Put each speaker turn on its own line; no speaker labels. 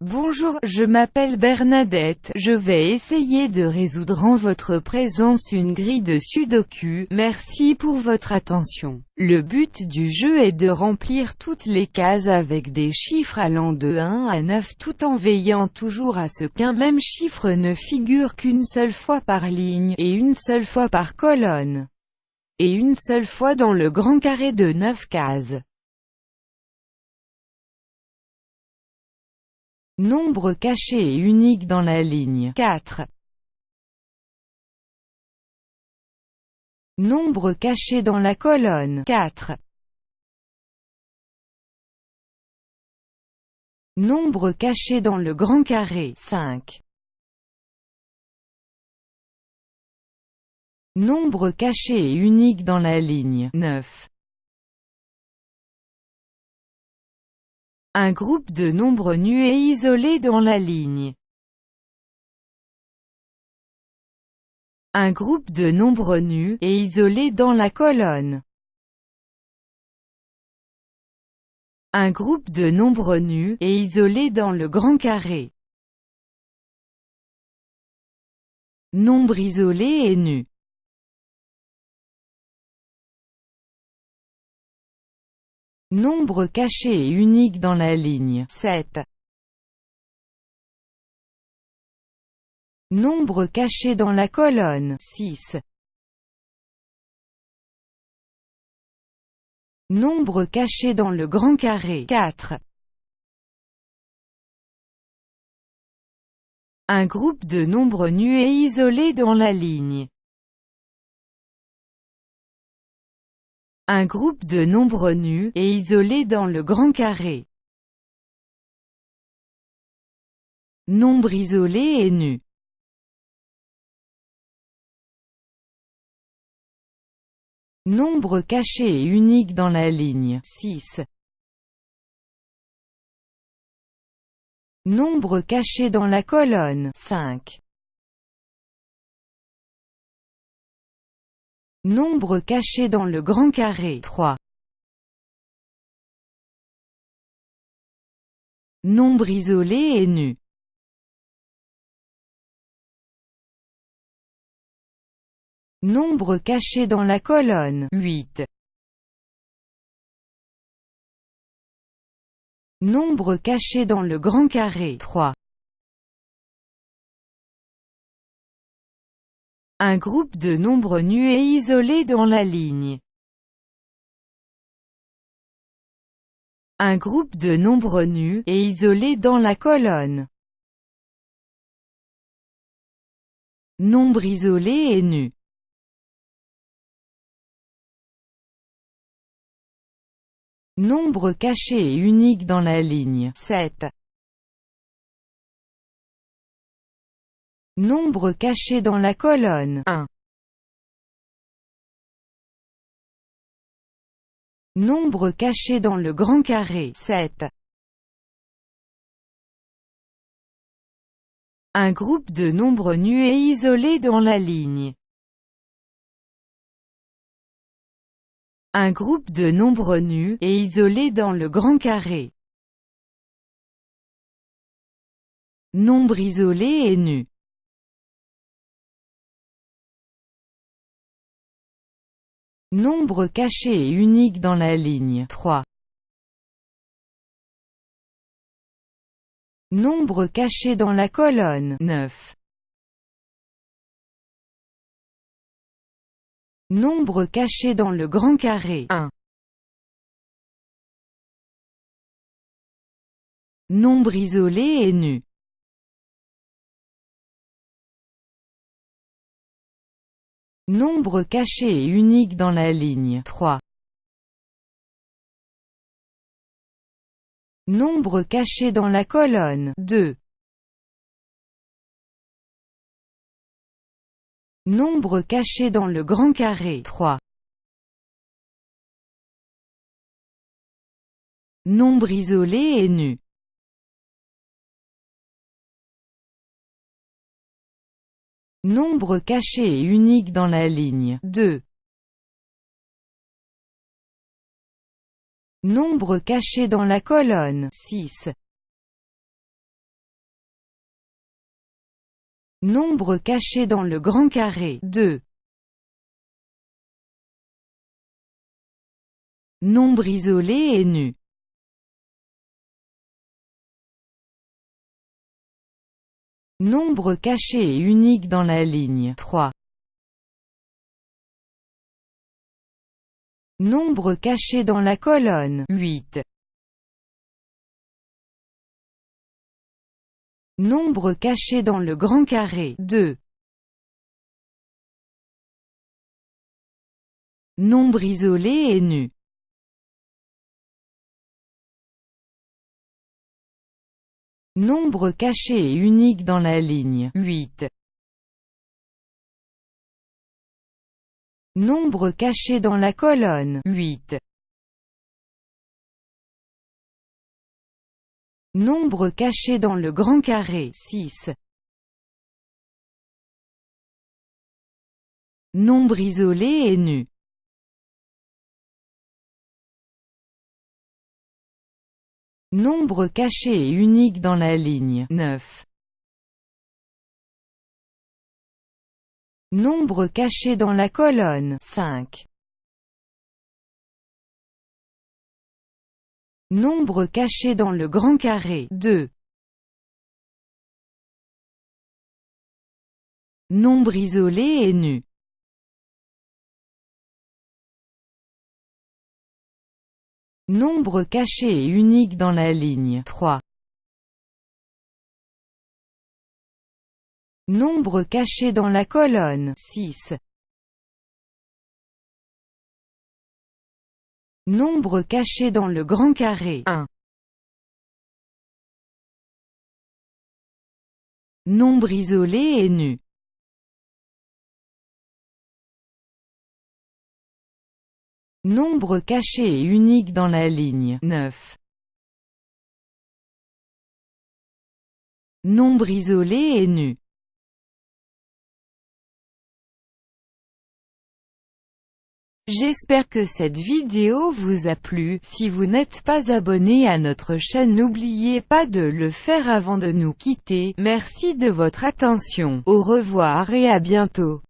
Bonjour, je m'appelle Bernadette, je vais essayer de résoudre en votre présence une grille de sudoku, merci pour votre attention. Le but du jeu est de remplir toutes les cases avec des chiffres allant de 1 à 9 tout en veillant toujours à ce qu'un même chiffre ne figure qu'une seule fois par ligne, et une seule fois par colonne, et une seule fois dans le grand carré de 9 cases. Nombre caché et unique dans la ligne 4. Nombre caché dans la colonne 4. Nombre caché dans le grand carré 5. Nombre caché et unique dans la ligne 9. Un groupe de nombres nus et isolés dans la ligne. Un groupe de nombres nus et isolés dans la colonne. Un groupe de nombres nus et isolés dans le grand carré. Nombre isolé et nu. Nombre caché et unique dans la ligne 7. Nombre caché dans la colonne 6. Nombre caché dans le grand carré 4. Un groupe de nombres nus et isolés dans la ligne Un groupe de nombres nus et isolés dans le grand carré. Nombre isolé et nu. Nombre caché et unique dans la ligne 6. Nombre caché dans la colonne 5. Nombre caché dans le grand carré 3. Nombre isolé et nu. Nombre caché dans la colonne 8. Nombre caché dans le grand carré 3. Un groupe de nombres nus et isolés dans la ligne. Un groupe de nombres nus et isolés dans la colonne. Nombre isolé et nu. Nombre caché et unique dans la ligne 7. Nombre caché dans la colonne 1. Nombre caché dans le grand carré 7. Un groupe de nombres nus et isolés dans la ligne. Un groupe de nombres nus et isolés dans le grand carré. Nombre isolé et nu. Nombre caché et unique dans la ligne 3. Nombre caché dans la colonne 9. Nombre caché dans le grand carré 1. Nombre isolé et nu. Nombre caché et unique dans la ligne 3. Nombre caché dans la colonne 2. Nombre caché dans le grand carré 3. Nombre isolé et nu. Nombre caché et unique dans la ligne 2. Nombre caché dans la colonne 6. Nombre caché dans le grand carré 2. Nombre isolé et nu Nombre caché et unique dans la ligne 3. Nombre caché dans la colonne 8. Nombre caché dans le grand carré 2. Nombre isolé et nu. Nombre caché et unique dans la ligne 8. Nombre caché dans la colonne 8. Nombre caché dans le grand carré 6. Nombre isolé et nu. Nombre caché et unique dans la ligne 9. Nombre caché dans la colonne 5. Nombre caché dans le grand carré 2. Nombre isolé et nu. Nombre caché et unique dans la ligne 3. Nombre caché dans la colonne 6. Nombre caché dans le grand carré 1. Nombre isolé et nu. Nombre caché et unique dans la ligne 9. Nombre isolé et nu. J'espère que cette vidéo vous a plu, si vous n'êtes pas abonné à notre chaîne n'oubliez pas de le faire avant de nous quitter, merci de votre attention, au revoir et à bientôt.